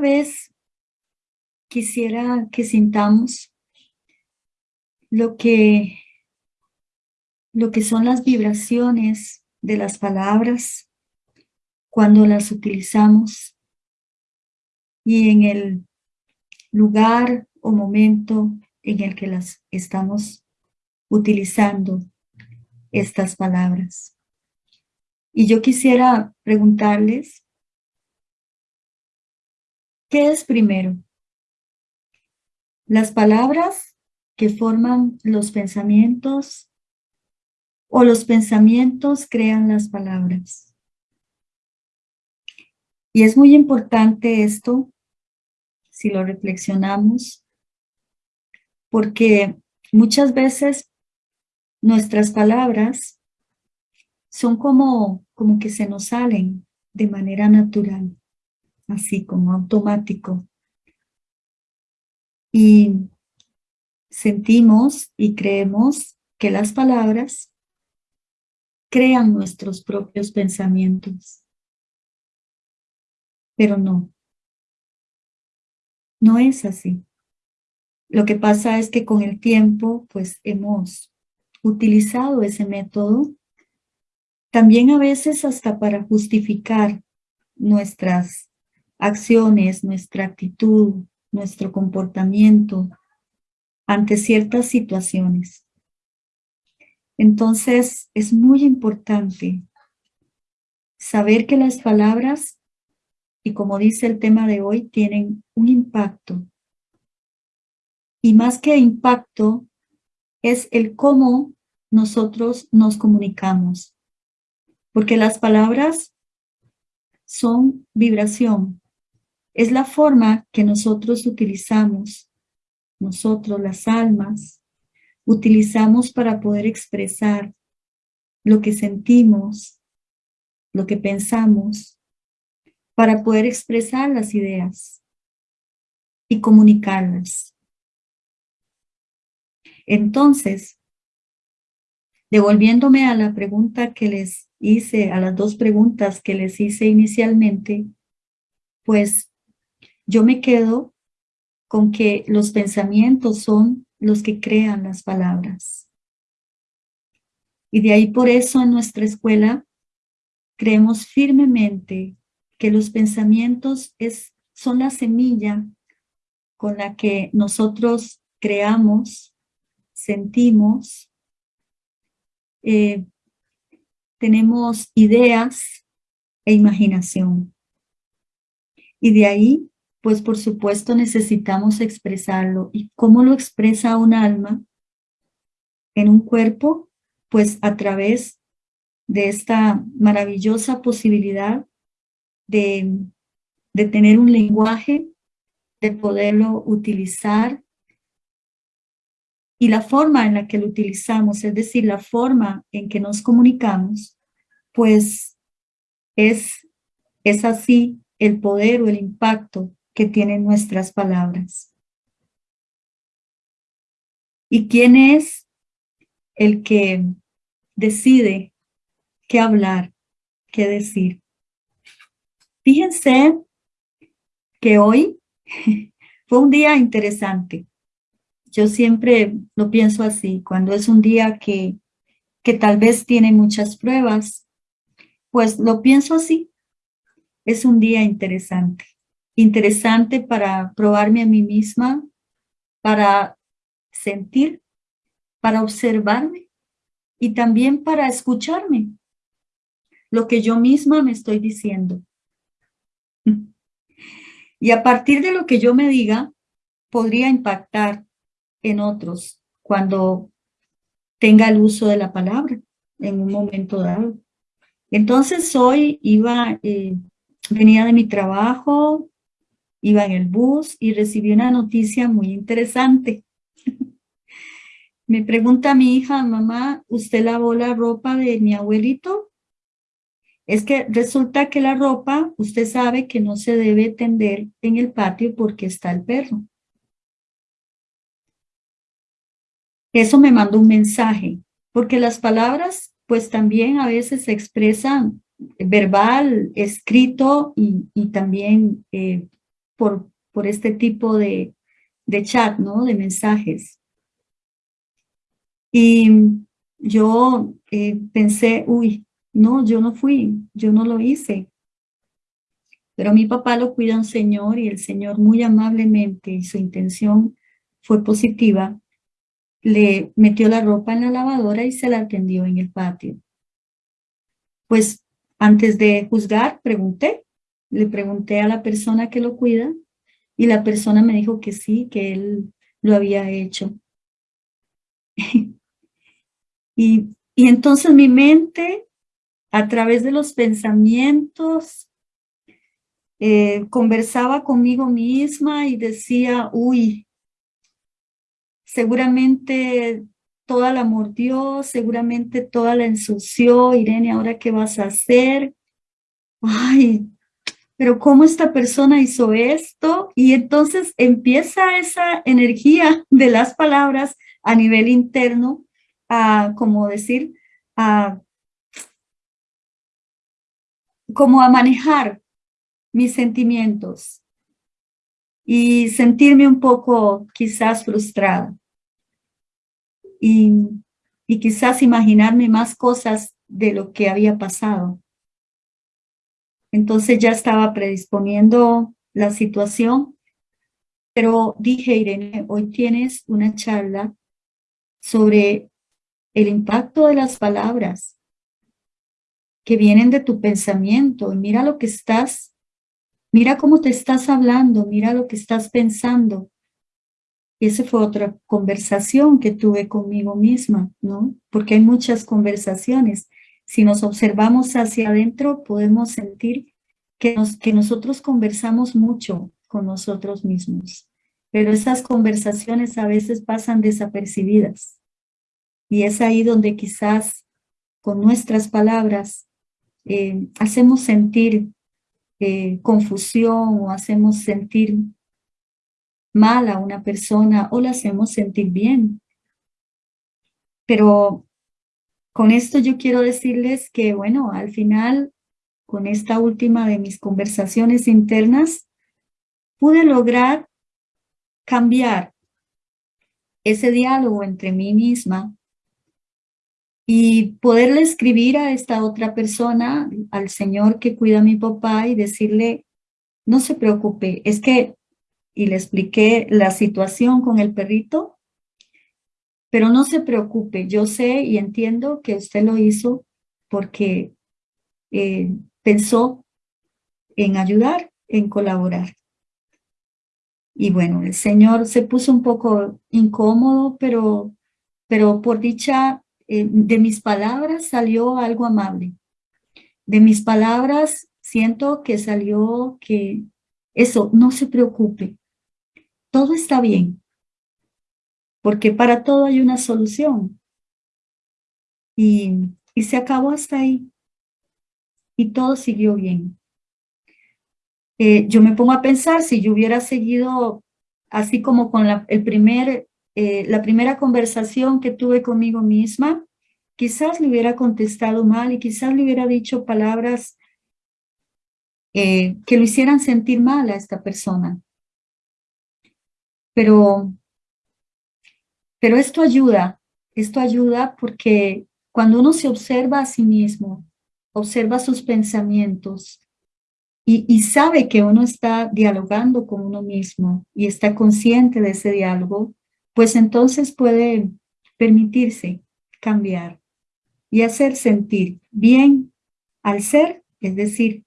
vez quisiera que sintamos lo que, lo que son las vibraciones de las palabras cuando las utilizamos y en el lugar o momento en el que las estamos utilizando estas palabras. Y yo quisiera preguntarles, ¿qué es primero? ¿Las palabras que forman los pensamientos o los pensamientos crean las palabras? Y es muy importante esto, si lo reflexionamos, porque muchas veces nuestras palabras son como, como que se nos salen de manera natural, así como automático. Y sentimos y creemos que las palabras crean nuestros propios pensamientos. Pero no. No es así. Lo que pasa es que con el tiempo, pues hemos utilizado ese método, también a veces hasta para justificar nuestras acciones, nuestra actitud, nuestro comportamiento ante ciertas situaciones. Entonces, es muy importante saber que las palabras, y como dice el tema de hoy, tienen un impacto. Y más que impacto, es el cómo nosotros nos comunicamos. Porque las palabras son vibración. Es la forma que nosotros utilizamos, nosotros las almas, utilizamos para poder expresar lo que sentimos, lo que pensamos, para poder expresar las ideas y comunicarlas. Entonces, devolviéndome a la pregunta que les hice, a las dos preguntas que les hice inicialmente, pues yo me quedo con que los pensamientos son los que crean las palabras. Y de ahí por eso en nuestra escuela creemos firmemente que los pensamientos es, son la semilla con la que nosotros creamos sentimos, eh, tenemos ideas e imaginación. Y de ahí, pues por supuesto necesitamos expresarlo. ¿Y cómo lo expresa un alma en un cuerpo? Pues a través de esta maravillosa posibilidad de, de tener un lenguaje, de poderlo utilizar y la forma en la que lo utilizamos, es decir, la forma en que nos comunicamos, pues es, es así el poder o el impacto que tienen nuestras palabras. ¿Y quién es el que decide qué hablar, qué decir? Fíjense que hoy fue un día interesante. Yo siempre lo pienso así, cuando es un día que, que tal vez tiene muchas pruebas, pues lo pienso así. Es un día interesante. Interesante para probarme a mí misma, para sentir, para observarme y también para escucharme lo que yo misma me estoy diciendo. Y a partir de lo que yo me diga, podría impactar en otros cuando tenga el uso de la palabra en un momento dado. Entonces hoy iba, eh, venía de mi trabajo, iba en el bus y recibí una noticia muy interesante. Me pregunta mi hija, mamá, ¿usted lavó la ropa de mi abuelito? Es que resulta que la ropa, usted sabe que no se debe tender en el patio porque está el perro. Eso me mandó un mensaje, porque las palabras pues también a veces se expresan verbal, escrito y, también eh, por, por este tipo de, de chat, ¿no? De mensajes. Y yo eh, pensé, uy, no, yo no fui, yo no lo hice. Pero mi papá lo cuida un señor y el señor muy amablemente y su intención fue positiva, le metió la ropa en la lavadora y se la atendió en el patio. Pues antes de juzgar, pregunté, le pregunté a la persona que lo cuida y la persona me dijo que sí, que él lo había hecho. y, y entonces mi mente, a través de los pensamientos, eh, conversaba conmigo misma y decía, uy, seguramente toda la mordió, seguramente toda la ensució, Irene, ¿ahora qué vas a hacer? Ay, pero ¿cómo esta persona hizo esto? Y entonces empieza esa energía de las palabras a nivel interno a, como decir, a, como a manejar mis sentimientos y sentirme un poco quizás frustrada. Y, y quizás imaginarme más cosas de lo que había pasado. Entonces ya estaba predisponiendo la situación, pero dije, Irene, hoy tienes una charla sobre el impacto de las palabras que vienen de tu pensamiento. Y mira lo que estás Mira cómo te estás hablando, mira lo que estás pensando. Y esa fue otra conversación que tuve conmigo misma, ¿no? Porque hay muchas conversaciones. Si nos observamos hacia adentro, podemos sentir que, nos, que nosotros conversamos mucho con nosotros mismos. Pero esas conversaciones a veces pasan desapercibidas. Y es ahí donde quizás con nuestras palabras eh, hacemos sentir eh, confusión o hacemos sentir mal a una persona o la hacemos sentir bien. Pero con esto yo quiero decirles que, bueno, al final, con esta última de mis conversaciones internas, pude lograr cambiar ese diálogo entre mí misma y poderle escribir a esta otra persona, al señor que cuida a mi papá y decirle, no se preocupe, es que, y le expliqué la situación con el perrito, pero no se preocupe, yo sé y entiendo que usted lo hizo porque eh, pensó en ayudar, en colaborar. Y bueno, el señor se puso un poco incómodo, pero, pero por dicha eh, de mis palabras salió algo amable. De mis palabras siento que salió que eso, no se preocupe, todo está bien, porque para todo hay una solución. Y, se acabó hasta ahí. Y todo siguió bien. Eh, yo me pongo a pensar si yo hubiera seguido así como con la, el primer eh, la primera conversación que tuve conmigo misma, quizás le hubiera contestado mal y quizás le hubiera dicho palabras eh, que lo hicieran sentir mal a esta persona. Pero, pero esto ayuda, esto ayuda porque cuando uno se observa a sí mismo, observa sus pensamientos y, y sabe que uno está dialogando con uno mismo y está consciente de ese diálogo, pues entonces puede permitirse cambiar y hacer sentir bien al ser, es decir,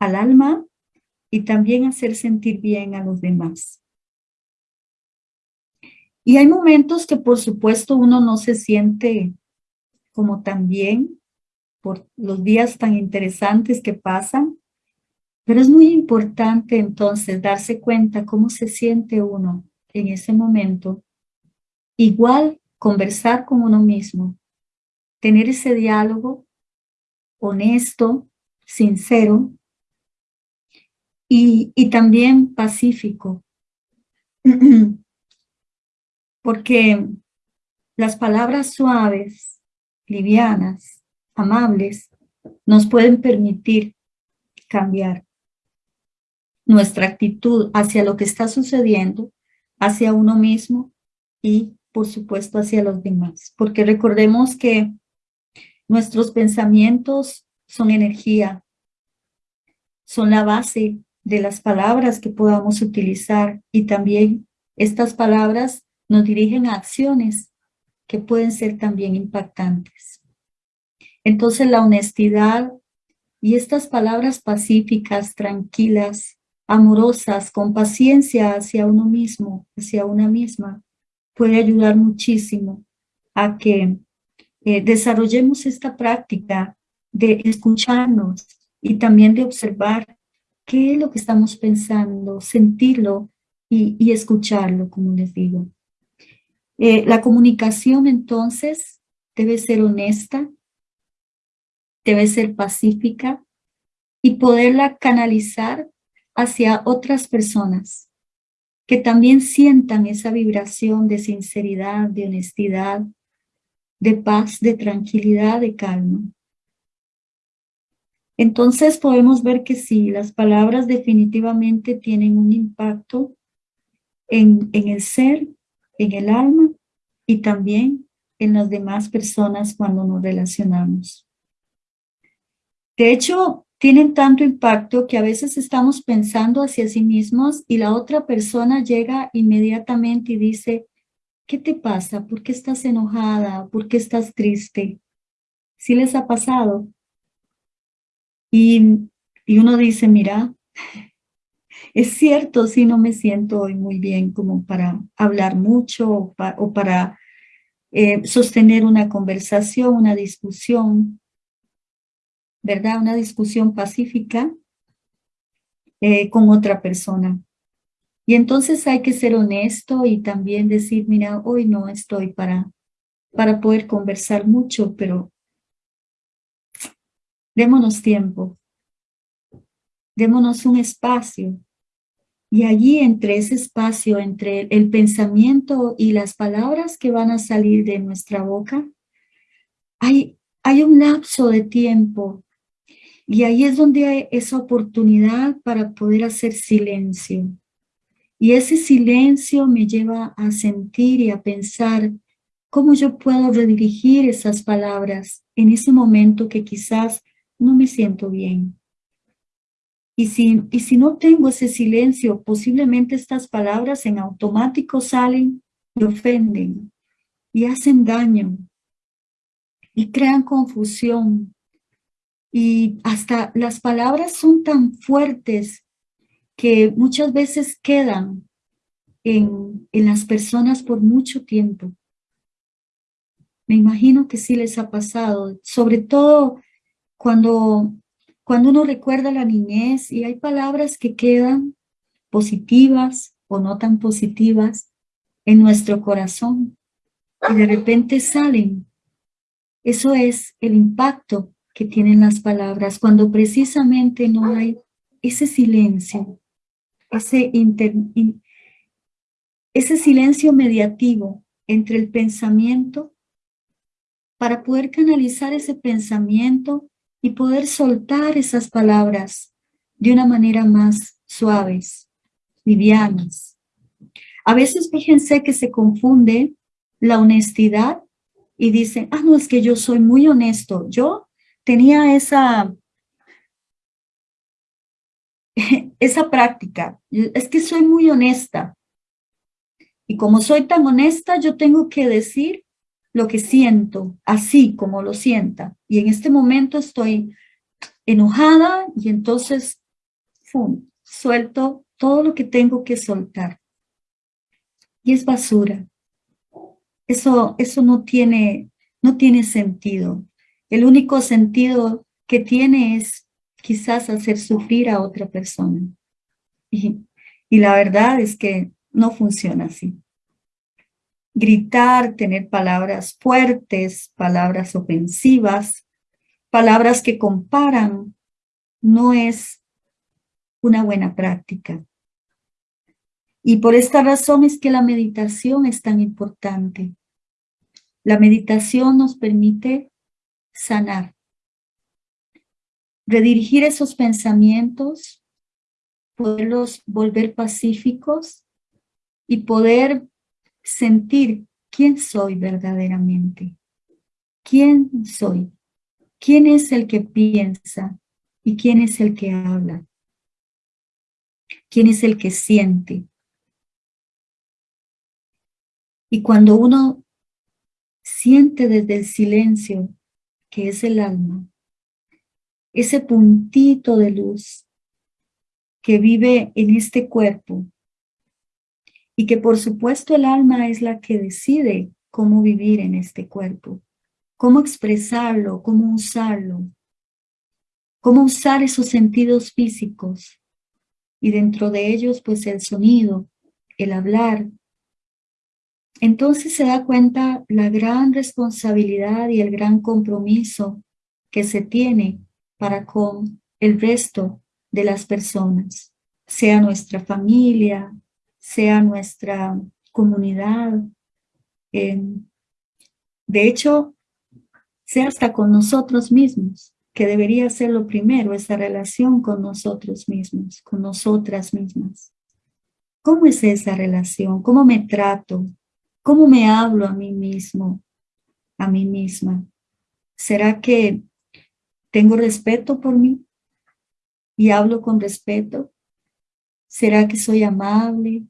al alma, y también hacer sentir bien a los demás. Y hay momentos que por supuesto uno no se siente como tan bien por los días tan interesantes que pasan, pero es muy importante entonces darse cuenta cómo se siente uno en ese momento, igual conversar con uno mismo, tener ese diálogo honesto, sincero y, y también pacífico. Porque las palabras suaves, livianas, amables, nos pueden permitir cambiar. nuestra actitud hacia lo que está sucediendo, hacia uno mismo y, por supuesto, hacia los demás. Porque recordemos que nuestros pensamientos son energía, son la base de las palabras que podamos utilizar y también estas palabras nos dirigen a acciones que pueden ser también impactantes. Entonces la honestidad y estas palabras pacíficas, tranquilas, amorosas, con paciencia hacia uno mismo, hacia una misma, puede ayudar muchísimo a que eh, desarrollemos esta práctica de escucharnos y también de observar qué es lo que estamos pensando, sentirlo y, escucharlo, como les digo. Eh, la comunicación entonces debe ser honesta, debe ser pacífica y poderla canalizar hacia otras personas que también sientan esa vibración de sinceridad, de honestidad, de paz, de tranquilidad, de calma. Entonces podemos ver que sí, las palabras definitivamente tienen un impacto en, en el ser, en el alma y también en las demás personas cuando nos relacionamos. De hecho, tienen tanto impacto que a veces estamos pensando hacia sí mismos y la otra persona llega inmediatamente y dice, ¿qué te pasa? ¿Por qué estás enojada? ¿Por qué estás triste? ¿Sí les ha pasado? Y, uno dice, mira, es cierto, si no me siento hoy muy bien como para hablar mucho o, para eh, sostener una conversación, una discusión, ¿verdad? Una discusión pacífica eh, con otra persona. Y entonces hay que ser honesto y también decir, mira, hoy no estoy para, para poder conversar mucho, pero Démonos tiempo. Démonos un espacio. Y allí entre ese espacio, entre el pensamiento y las palabras que van a salir de nuestra boca, hay, hay un lapso de tiempo. Y ahí es donde hay esa oportunidad para poder hacer silencio. Y ese silencio me lleva a sentir y a pensar cómo yo puedo redirigir esas palabras en ese momento que quizás no me siento bien. Y si, y si no tengo ese silencio, posiblemente estas palabras en automático salen y ofenden y hacen daño y crean confusión. Y hasta las palabras son tan fuertes que muchas veces quedan en, en las personas por mucho tiempo. Me imagino que sí les ha pasado, sobre todo cuando, cuando uno recuerda la niñez y hay palabras que quedan positivas o no tan positivas en nuestro corazón y de repente salen. Eso es el impacto que tienen las palabras cuando precisamente no hay ese silencio, ese, ese silencio mediativo entre el pensamiento para poder canalizar ese pensamiento y poder soltar esas palabras de una manera más suaves, livianas. A veces fíjense que se confunde la honestidad y dicen, ah, no, es que yo soy muy honesto. Yo tenía esa, esa práctica, es que soy muy honesta. Y como soy tan honesta, yo tengo que decir lo que siento, así como lo sienta. Y en este momento estoy enojada y entonces suelto todo lo que tengo que soltar. Y es basura. Eso, eso no, tiene, no tiene sentido. El único sentido que tiene es quizás hacer sufrir a otra persona. Y, y la verdad es que no funciona así gritar, tener palabras fuertes, palabras ofensivas, palabras que comparan, no es una buena práctica. Y por esta razón es que la meditación es tan importante. La meditación nos permite sanar, redirigir esos pensamientos poderlos volver pacíficos y poder sentir quién soy verdaderamente. ¿Quién soy? ¿Quién es el que piensa y quién es el que habla? ¿Quién es el que siente? Y cuando uno siente desde el silencio, que es el alma, ese puntito de luz que vive en este cuerpo y que por supuesto el alma es la que decide cómo vivir en este cuerpo, cómo expresarlo, cómo usarlo, cómo usar esos sentidos físicos y dentro de ellos pues el sonido, el hablar. Entonces se da cuenta la gran responsabilidad y el gran compromiso que se tiene para con el resto de las personas, sea nuestra familia, sea nuestra comunidad. de hecho, sea hasta con nosotros mismos, que debería ser lo primero, esa relación con nosotros mismos, con nosotras mismas. ¿Cómo es esa relación? ¿Cómo me trato? ¿Cómo me hablo a mí mismo, a mí misma? ¿Será que tengo respeto por mí y hablo con respeto? ¿Será que soy amable?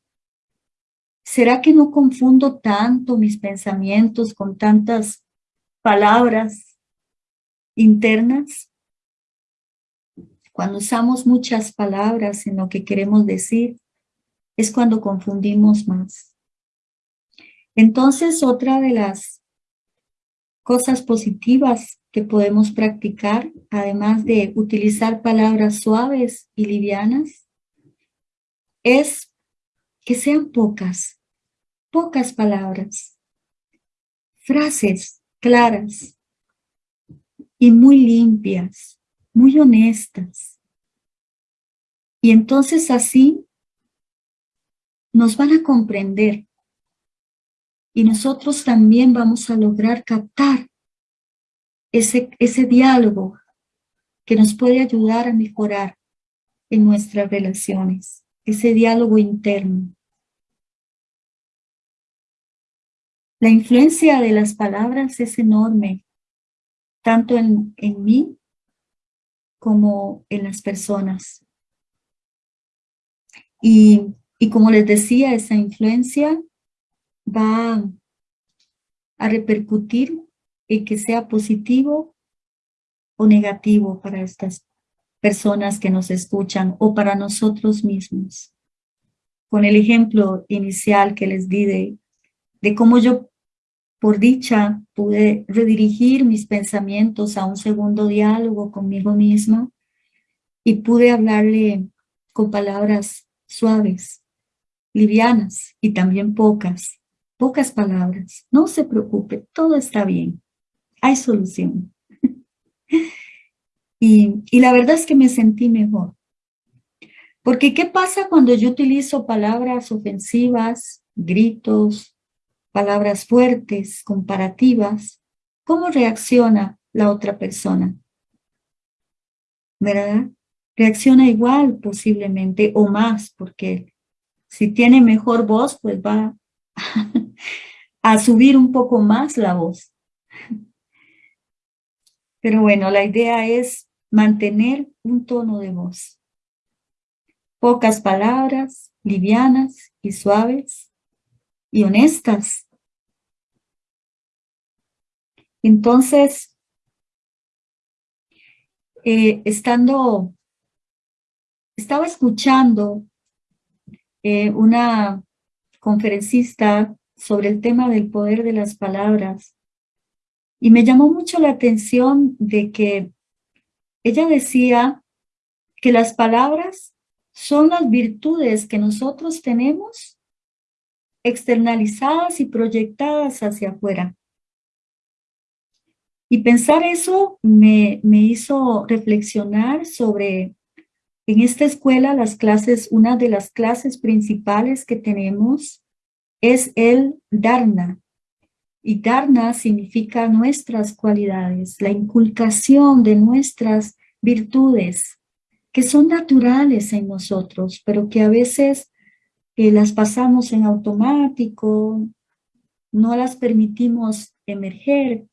¿Será que no confundo tanto mis pensamientos con tantas palabras internas? Cuando usamos muchas palabras en lo que queremos decir, es cuando confundimos más. Entonces, otra de las cosas positivas que podemos practicar, además de utilizar palabras suaves y livianas, es que sean pocas, pocas palabras, frases claras y muy limpias, muy honestas. Y entonces así nos van a comprender y nosotros también vamos a lograr captar ese, ese diálogo que nos puede ayudar a mejorar en nuestras relaciones, ese diálogo interno. La influencia de las palabras es enorme, tanto en, en mí como en las personas. Y, y como les decía, esa influencia va a repercutir y que sea positivo o negativo para estas personas que nos escuchan o para nosotros mismos. Con el ejemplo inicial que les di de, de cómo yo, por dicha, pude redirigir mis pensamientos a un segundo diálogo conmigo misma y pude hablarle con palabras suaves, livianas y también pocas, pocas palabras. No se preocupe, todo está bien hay solución. y, y la verdad es que me sentí mejor. Porque ¿qué pasa cuando yo utilizo palabras ofensivas, gritos, palabras fuertes, comparativas? ¿Cómo reacciona la otra persona? ¿Verdad? Reacciona igual posiblemente o más, porque si tiene mejor voz, pues va a subir un poco más la voz. Pero bueno, la idea es mantener un tono de voz. Pocas palabras, livianas y suaves y honestas. Entonces, eh, estando, estaba escuchando eh, una conferencista sobre el tema del poder de las palabras y me llamó mucho la atención de que ella decía que las palabras son las virtudes que nosotros tenemos externalizadas y proyectadas hacia afuera. Y pensar eso me, me hizo reflexionar sobre, en esta escuela, las clases, una de las clases principales que tenemos es el Dharna, y Dharna significa nuestras cualidades, la inculcación de nuestras virtudes, que son naturales en nosotros, pero que a veces las pasamos en automático, no las permitimos emerger,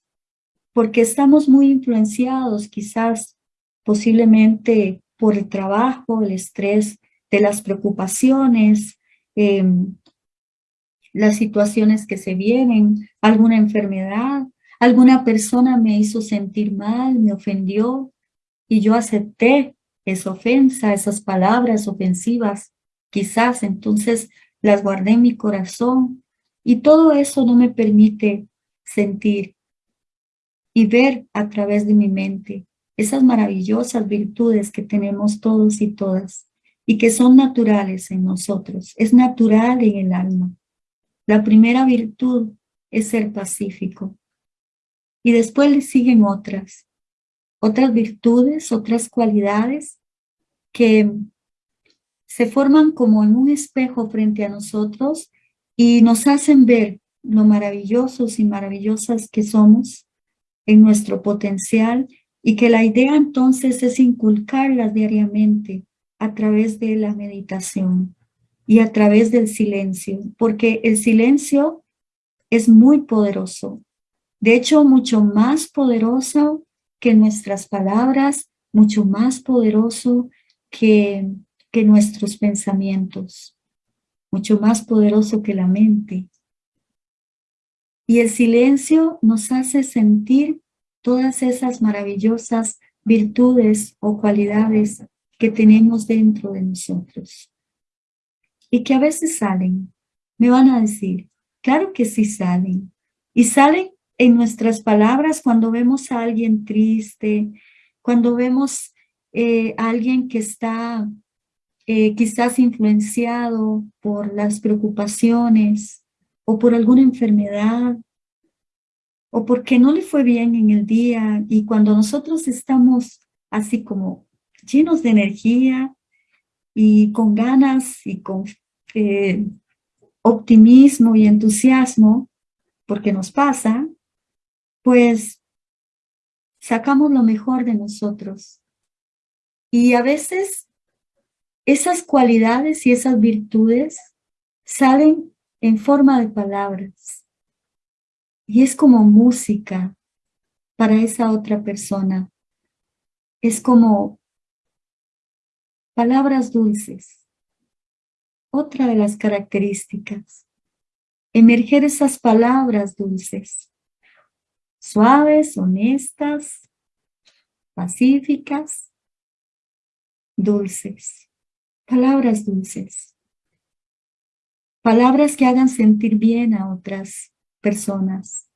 porque estamos muy influenciados quizás posiblemente por el trabajo, el estrés de las preocupaciones, em, las situaciones que se vienen, alguna enfermedad, alguna persona me hizo sentir mal, me ofendió y yo acepté esa ofensa, esas palabras ofensivas, quizás entonces las guardé en mi corazón y todo eso no me permite sentir y ver a través de mi mente esas maravillosas virtudes que tenemos todos y todas y que son naturales en nosotros, es natural en el alma. La primera virtud es ser pacífico y después le siguen otras, otras virtudes, otras cualidades que se forman como en un espejo frente a nosotros y nos hacen ver lo maravillosos y maravillosas que somos en nuestro potencial y que la idea entonces es inculcarlas diariamente a través de la meditación y a través del silencio, porque el silencio es muy poderoso. De hecho, mucho más poderoso que nuestras palabras, mucho más poderoso que, que nuestros pensamientos, mucho más poderoso que la mente. Y el silencio nos hace sentir todas esas maravillosas virtudes o cualidades que tenemos dentro de nosotros. Y que a veces salen. Me van a decir, claro que sí salen. Y salen en nuestras palabras cuando vemos a alguien triste, cuando vemos eh, a alguien que está eh, quizás influenciado por las preocupaciones o por alguna enfermedad o porque no le fue bien en el día y cuando nosotros estamos así como llenos de energía y con ganas y con eh, optimismo y entusiasmo, porque nos pasa, pues sacamos lo mejor de nosotros. Y a veces esas cualidades y esas virtudes salen en forma de palabras. Y es como música para esa otra persona. Es como palabras dulces. Otra de las características. Emerger esas palabras dulces. Suaves, honestas, pacíficas, dulces. Palabras dulces. Palabras que hagan sentir bien a otras personas.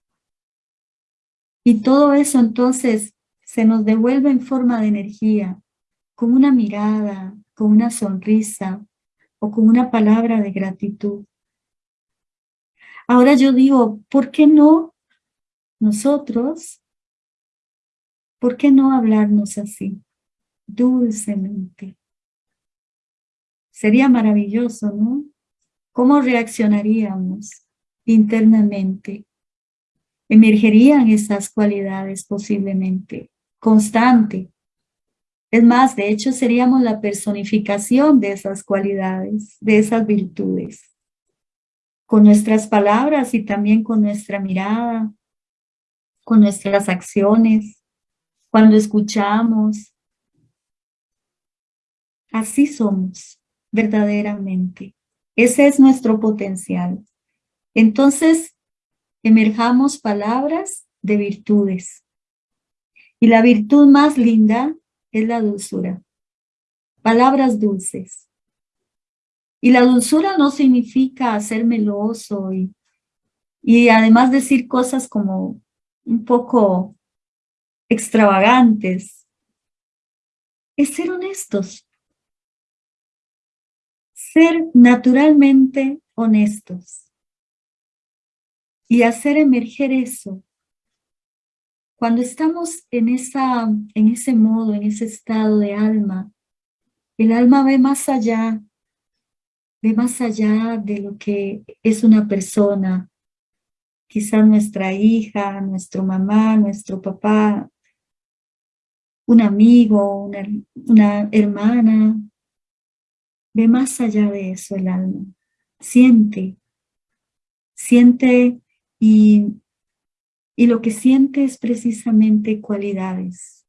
Y todo eso entonces se nos devuelve en forma de energía, con una mirada, con una sonrisa o con una palabra de gratitud. Ahora yo digo, ¿por qué no nosotros? ¿Por qué no hablarnos así, dulcemente? Sería maravilloso, ¿no? ¿Cómo reaccionaríamos? internamente. Emergerían esas cualidades posiblemente, constante. Es más, de hecho seríamos la personificación de esas cualidades, de esas virtudes. Con nuestras palabras y también con nuestra mirada, con nuestras acciones, cuando escuchamos. Así somos, verdaderamente. Ese es nuestro potencial. Entonces, emerjamos palabras de virtudes. Y la virtud más linda es la dulzura. Palabras dulces. Y la dulzura no significa ser meloso y, y además decir cosas como un poco extravagantes. Es ser honestos. Ser naturalmente honestos y hacer emerger eso. Cuando estamos en, esa, en ese modo, en ese estado de alma, el alma ve más allá, ve más allá de lo que es una persona, quizá nuestra hija, nuestro mamá, nuestro papá, un amigo, una, una hermana. Ve más allá de eso el alma. Siente, siente y, y lo que siente es precisamente cualidades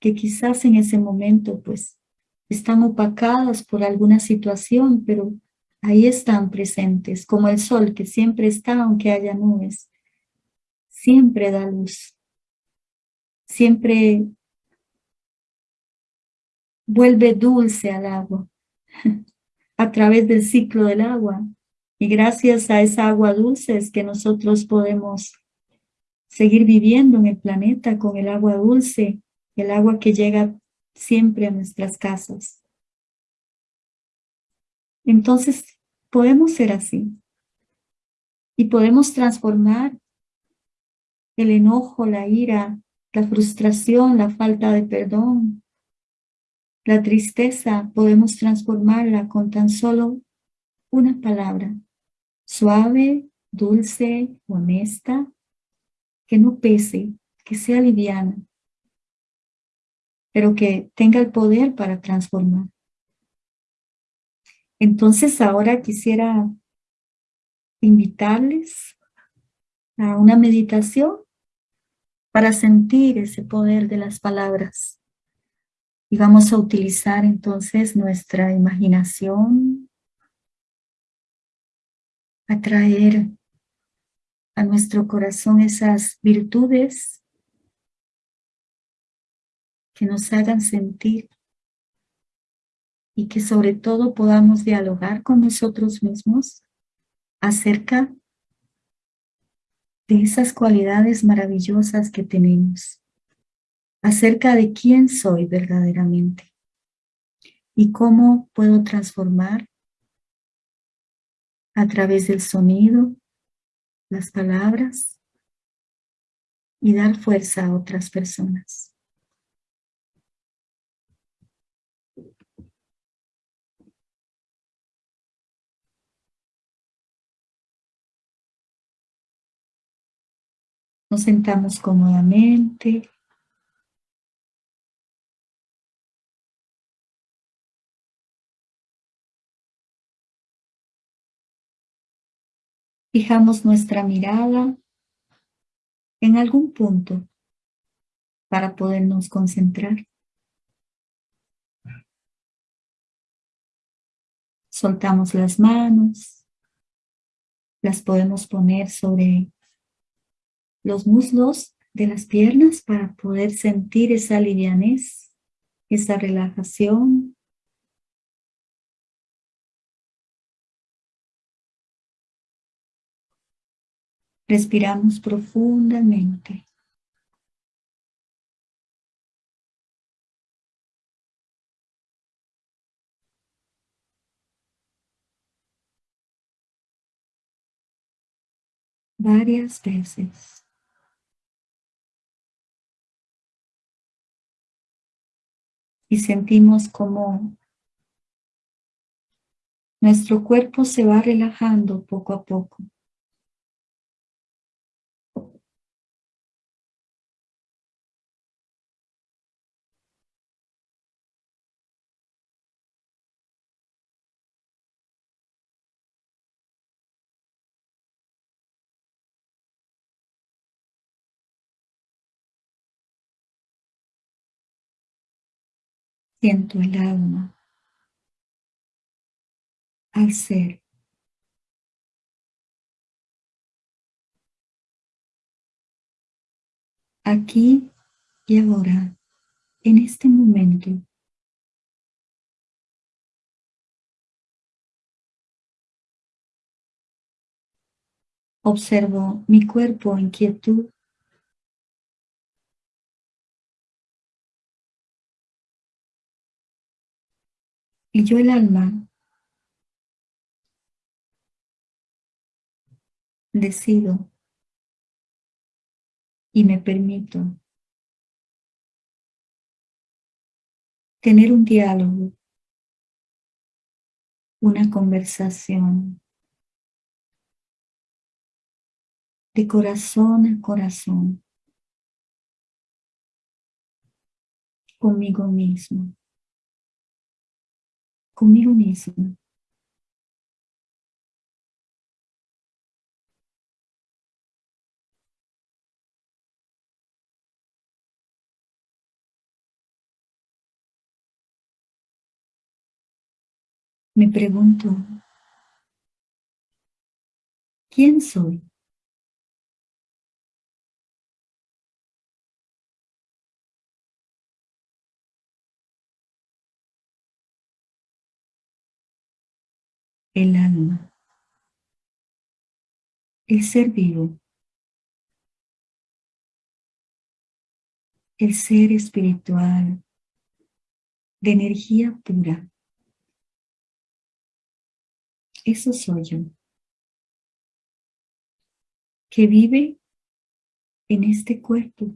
que quizás en ese momento pues están opacadas por alguna situación, pero ahí están presentes, como el sol que siempre está aunque haya nubes, siempre da luz, siempre vuelve dulce al agua a través del ciclo del agua. Y gracias a esa agua dulce es que nosotros podemos seguir viviendo en el planeta con el agua dulce, el agua que llega siempre a nuestras casas. Entonces, podemos ser así. Y podemos transformar el enojo, la ira, la frustración, la falta de perdón, la tristeza, podemos transformarla con tan solo una palabra, suave, dulce, honesta, que no pese, que sea liviana, pero que tenga el poder para transformar. Entonces ahora quisiera invitarles a una meditación para sentir ese poder de las palabras. Y vamos a utilizar entonces nuestra imaginación, a traer a nuestro corazón esas virtudes que nos hagan sentir y que sobre todo podamos dialogar con nosotros mismos acerca de esas cualidades maravillosas que tenemos, acerca de quién soy verdaderamente y cómo puedo transformar a través del sonido, las palabras y dar fuerza a otras personas. Nos sentamos cómodamente. Fijamos nuestra mirada en algún punto para podernos concentrar. Soltamos las manos, las podemos poner sobre los muslos de las piernas para poder sentir esa livianez, esa relajación. Respiramos profundamente. varias veces. y sentimos como nuestro cuerpo se va relajando poco a poco. Siento el alma al ser. Aquí y ahora, en este momento. Observo mi cuerpo en quietud Y yo el alma. Decido. Y me permito. Tener un diálogo, una conversación. De corazón a corazón. Conmigo mismo, conmigo mismo. Me pregunto, ¿quién soy? El alma, el ser vivo, el ser espiritual, de energía pura. Eso soy yo, que vive en este cuerpo.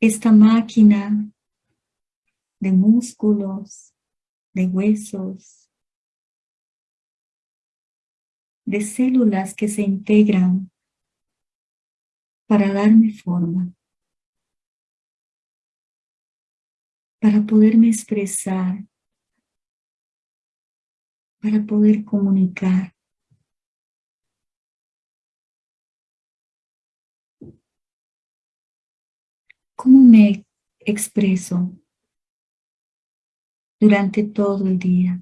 Esta máquina de músculos, de huesos, de células que se integran para darme forma, para poderme expresar, para poder comunicar. ¿Cómo me expreso? Durante todo el día.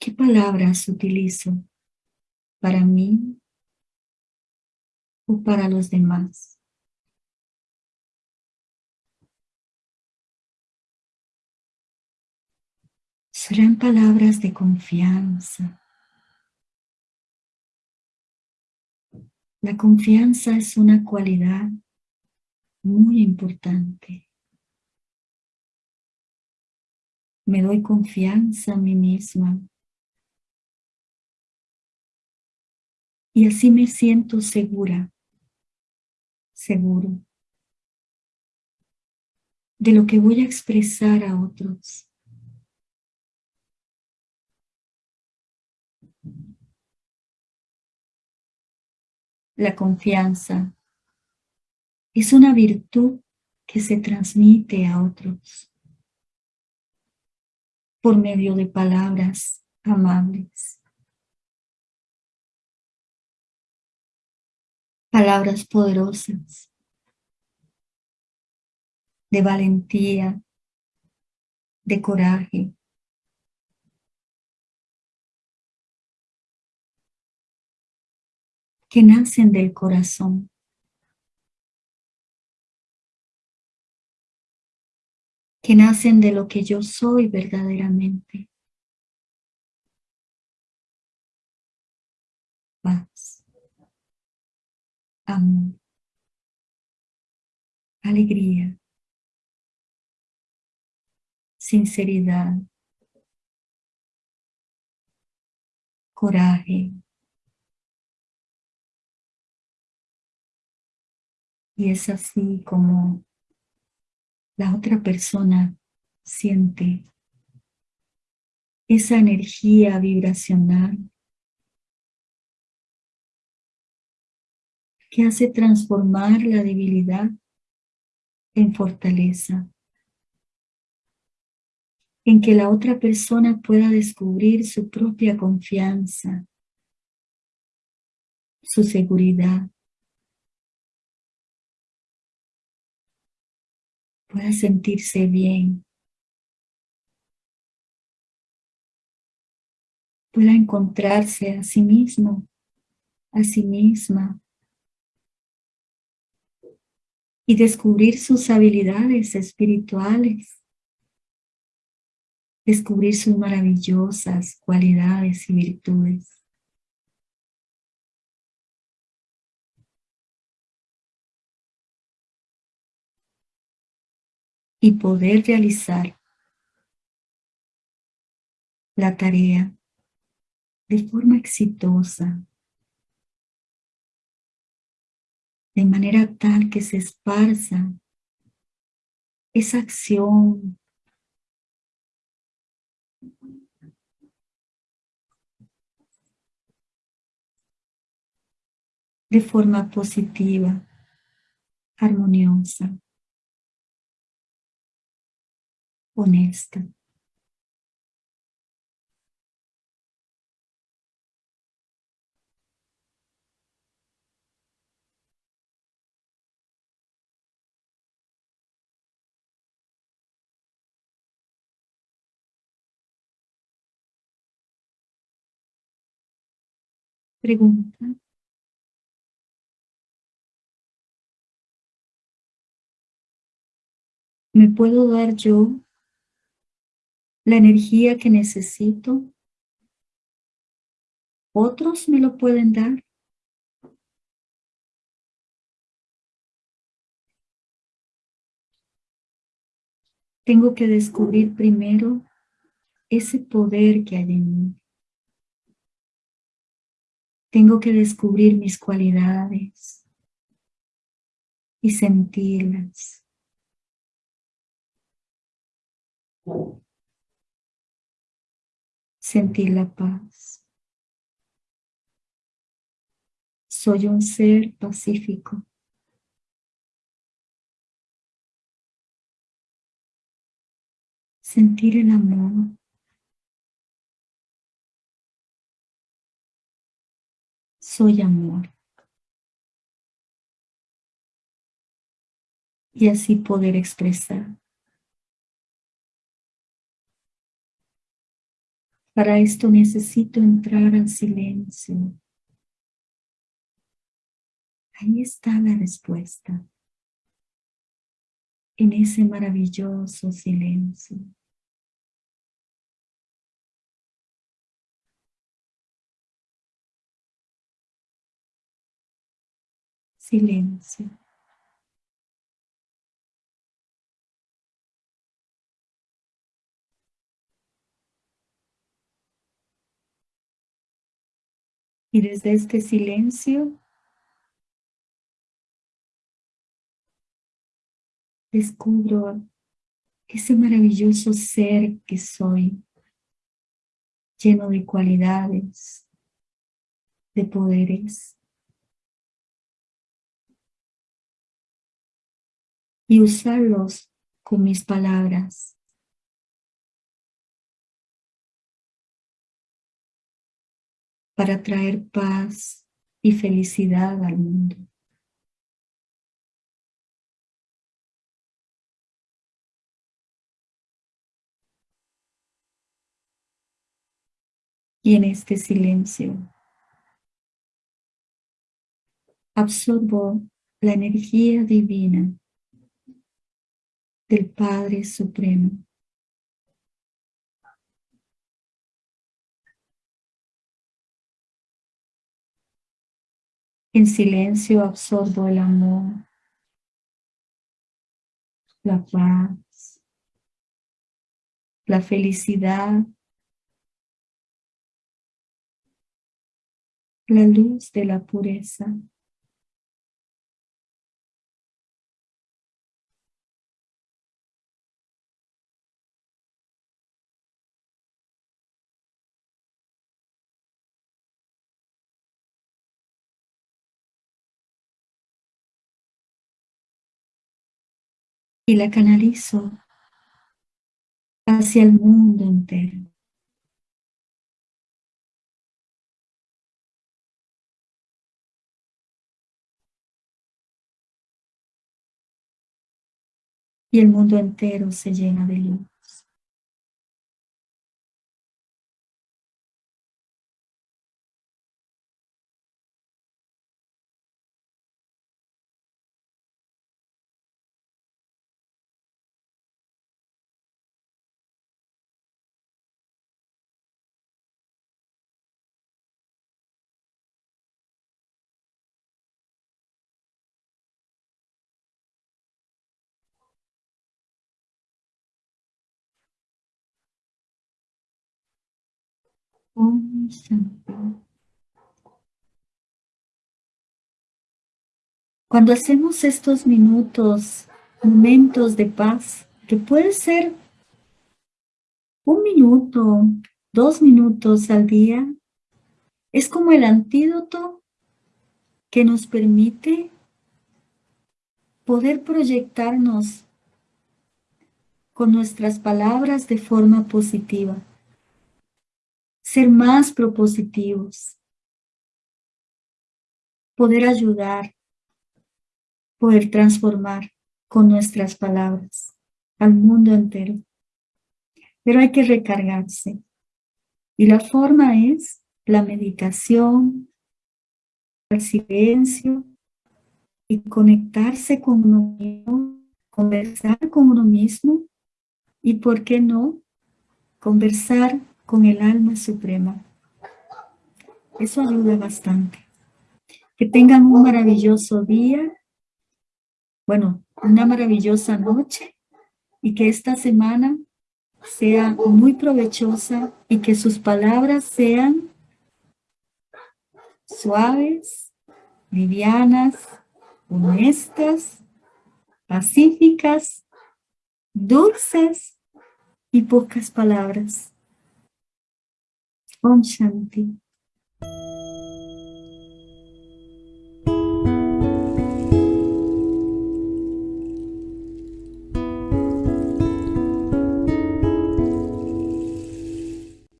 ¿Qué palabras utilizo para mí o para los demás? Serán palabras de confianza. La confianza es una cualidad muy importante. Me doy confianza a mí misma. Y así me siento segura, seguro de lo que voy a expresar a otros. La confianza es una virtud que se transmite a otros por medio de palabras amables. Palabras poderosas de valentía, de coraje. que nacen del corazón. Que nacen de lo que yo soy verdaderamente. Paz, amor, alegría, sinceridad, coraje. Y es así como la otra persona siente esa energía vibracional que hace transformar la debilidad en fortaleza, en que la otra persona pueda descubrir su propia confianza, su seguridad, pueda sentirse bien, pueda encontrarse a sí mismo, a sí misma y descubrir sus habilidades espirituales, descubrir sus maravillosas cualidades y virtudes. Y poder realizar la tarea de forma exitosa, de manera tal que se esparza esa acción de forma positiva, armoniosa, honesta. Pregunta. ¿Me puedo dar yo la energía que necesito? ¿Otros me lo pueden dar? Tengo que descubrir primero ese poder que hay en mí. Tengo que descubrir mis cualidades y sentirlas. Sentir la paz. Soy un ser pacífico. Sentir el amor. soy amor. Y así poder expresar. Para esto necesito entrar al silencio. Ahí está la respuesta. En ese maravilloso silencio. silencio. Y desde este silencio descubro ese maravilloso ser que soy, lleno de cualidades, de poderes. y usarlos con mis palabras. Para traer paz y felicidad al mundo. Y en este silencio absorbo la energía divina del Padre Supremo. En silencio absorbo el amor, la paz, la felicidad, la luz de la pureza. Y la canalizo hacia el mundo entero. Y el mundo entero se llena de luz. Cuando hacemos estos minutos, momentos de paz, que puede ser un minuto, dos minutos al día, es como el antídoto que nos permite poder proyectarnos con nuestras palabras de forma positiva, ser más propositivos, poder ayudar, poder transformar con nuestras palabras al mundo entero. Pero hay que recargarse. Y la forma es la meditación, el silencio y conectarse con uno mismo, conversar con uno mismo y, ¿por qué no?, conversar con el alma suprema. Eso ayuda bastante. Que tengan un maravilloso día, bueno, una maravillosa noche y que esta semana sea muy provechosa y que sus palabras sean suaves, livianas, honestas, pacíficas, dulces y pocas palabras. Om Shanti